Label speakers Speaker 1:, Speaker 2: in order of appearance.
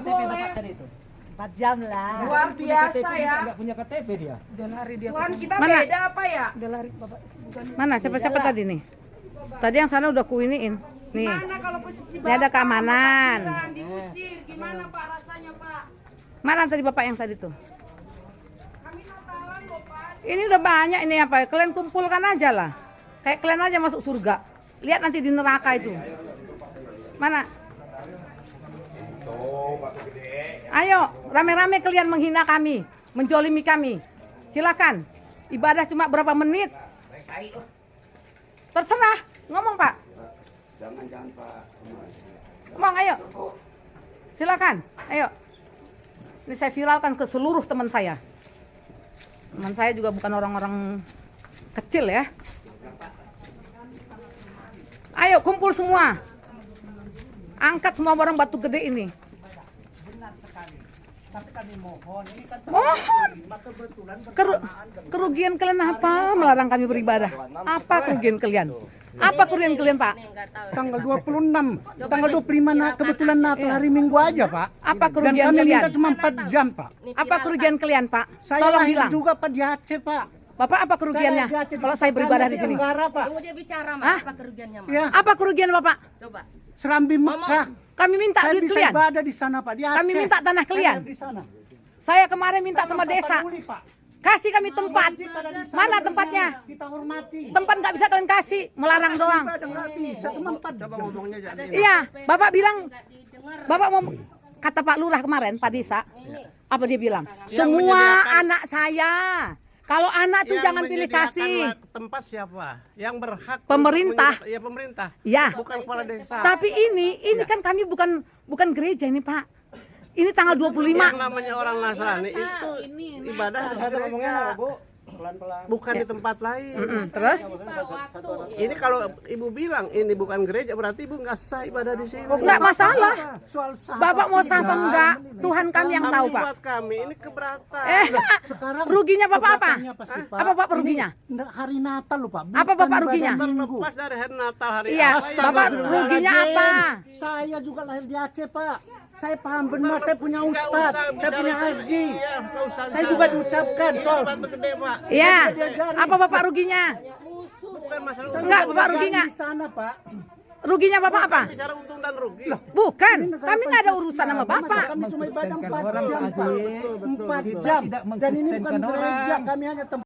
Speaker 1: KTP bapak tadi itu.
Speaker 2: 4 jam lah.
Speaker 3: Luar biasa
Speaker 1: KTP,
Speaker 3: ya.
Speaker 1: Enggak punya KTP dia.
Speaker 2: Udah lari dia.
Speaker 3: Tuhan kita
Speaker 4: Mana?
Speaker 3: beda apa ya?
Speaker 2: Udah lari Bapak. Bukan.
Speaker 4: Mana siapa-siapa tadi nih? Tadi yang sana udah kuiniin. Nih.
Speaker 3: Gimana kalau posisi
Speaker 4: Ini ada keamanan.
Speaker 3: Diusir, gimana Pak rasanya Pak?
Speaker 4: Mana tadi bapak yang tadi tuh?
Speaker 3: Kami Natalan loh Pak.
Speaker 4: Ini udah banyak ini apa? Kalian kumpulkan aja lah. Kayak kalian aja masuk surga. Lihat nanti di neraka itu. Mana? Ayo, rame-rame kalian menghina kami, menjolimi kami. Silakan. Ibadah cuma berapa menit? Terserah. Ngomong, Pak.
Speaker 5: Jangan jangan Pak.
Speaker 4: Ngomong, ayo. Silakan. Ayo. Ini saya viralkan ke seluruh teman saya. Teman saya juga bukan orang-orang kecil ya. Ayo kumpul semua. Angkat semua barang batu gede ini.
Speaker 1: Benar sekali. Tapi kami mohon, ini kan
Speaker 4: Mohon.
Speaker 1: kebetulan
Speaker 4: Keru- kerugian kalian apa melarang kami beribadah? Apa kerugian kalian? Apa kerugian kalian, Pak?
Speaker 6: tanggal 26, tanggal 25 na, kebetulan Natal hari Minggu aja, Pak.
Speaker 4: Apa
Speaker 6: Dan
Speaker 4: kerugian
Speaker 6: kami
Speaker 4: kalian?
Speaker 6: minta cuma 4 jam, Pak.
Speaker 4: Apa kerugian kalian, Pak?
Speaker 6: Saya
Speaker 4: Tolong
Speaker 6: lahir
Speaker 4: bilang.
Speaker 6: juga Pak di Aceh, Pak.
Speaker 4: Bapak apa kerugiannya?
Speaker 6: Saya
Speaker 4: Kalau saya beribadah di sini.
Speaker 6: Tenggara, Pak.
Speaker 7: Tunggu dia bicara.
Speaker 4: Hah?
Speaker 7: Apa kerugiannya, Mak?
Speaker 6: Ya,
Speaker 4: Apa kerugian Bapak?
Speaker 7: Coba.
Speaker 6: Serambi Mekah.
Speaker 4: Kami minta
Speaker 6: Saya
Speaker 4: duit
Speaker 6: bisa
Speaker 4: kalian.
Speaker 6: ibadah di sana, Pak. Di Aceh.
Speaker 4: Kami minta tanah
Speaker 6: Saya
Speaker 4: kalian.
Speaker 6: di sana.
Speaker 4: Saya kemarin minta sama
Speaker 6: Sama
Speaker 4: desa.
Speaker 6: Pak.
Speaker 4: Kasih kami tempat. Mana tempatnya?
Speaker 6: Kita hormati.
Speaker 4: Tempat nggak bisa kalian kasih, melarang doang.
Speaker 6: Ibadah nggak bisa, cuma 4 jam.
Speaker 4: Iya, Bapak bilang. Bapak mau kata Pak Lurah kemarin, Pak Desa, apa dia bilang? Semua anak saya. Kalau anak tuh
Speaker 8: Yang
Speaker 4: jangan pilih kasih.
Speaker 8: tempat siapa? Yang berhak
Speaker 4: Pemerintah.
Speaker 8: Ya pemerintah.
Speaker 4: Ya.
Speaker 8: Bukan kepala desa.
Speaker 4: Tapi ini, ini kan kami bukan bukan gereja ini Pak. Ini tanggal 25.
Speaker 8: yang namanya orang Nasrani itu ibadah di gereja.
Speaker 5: Pelan-pelan.
Speaker 8: Bukan di tempat lain.
Speaker 4: Mm-mm, Terus?
Speaker 8: Ini kalau ibu bilang ini bukan gereja berarti ibu nggak sah ibadah di sini.
Speaker 4: Nggak masalah.
Speaker 6: Soal sah
Speaker 4: Bapak mau sah apa enggak? Tuhan kami yang tahu Pak.
Speaker 8: buat kami ini keberatan.
Speaker 4: Eh,
Speaker 6: Sekarang
Speaker 4: ruginya Bapak apa?
Speaker 6: pasti, Pak.
Speaker 4: Apa Bapak ruginya?
Speaker 6: Ini hari Natal loh, Pak.
Speaker 4: Apa Bapak ruginya?
Speaker 8: Terlepas dari hari Natal hari
Speaker 4: Iya,
Speaker 8: apa ya?
Speaker 4: Bapak ruginya apa?
Speaker 6: Saya juga lahir di Aceh, Pak. Saya paham benar, saya punya ustad,
Speaker 8: usah
Speaker 6: saya
Speaker 8: bicara
Speaker 6: punya haji.
Speaker 8: Iya,
Speaker 6: Saya juga diucapkan, Sol.
Speaker 8: batu gede pak.
Speaker 4: Iya. Apa Bapak ruginya?
Speaker 8: Bukan masalah
Speaker 6: Saya.
Speaker 4: Enggak, Bapak rugi
Speaker 6: dagang
Speaker 4: nggak?
Speaker 6: Di sana, Pak.
Speaker 4: Ruginya Bapak apa?
Speaker 8: Bicara untung dan rugi.
Speaker 4: Bukan,
Speaker 6: Ini negara
Speaker 4: kami nggak ada urusan sama Bapak.
Speaker 6: Kami cuma ibadah
Speaker 1: Mengkristenkan
Speaker 6: 4
Speaker 1: orang,
Speaker 6: jam, Pak.
Speaker 1: Aji.
Speaker 6: 4
Speaker 1: Kita
Speaker 6: jam.
Speaker 1: tidak
Speaker 6: Dan ini bukan gereja, kami hanya tempat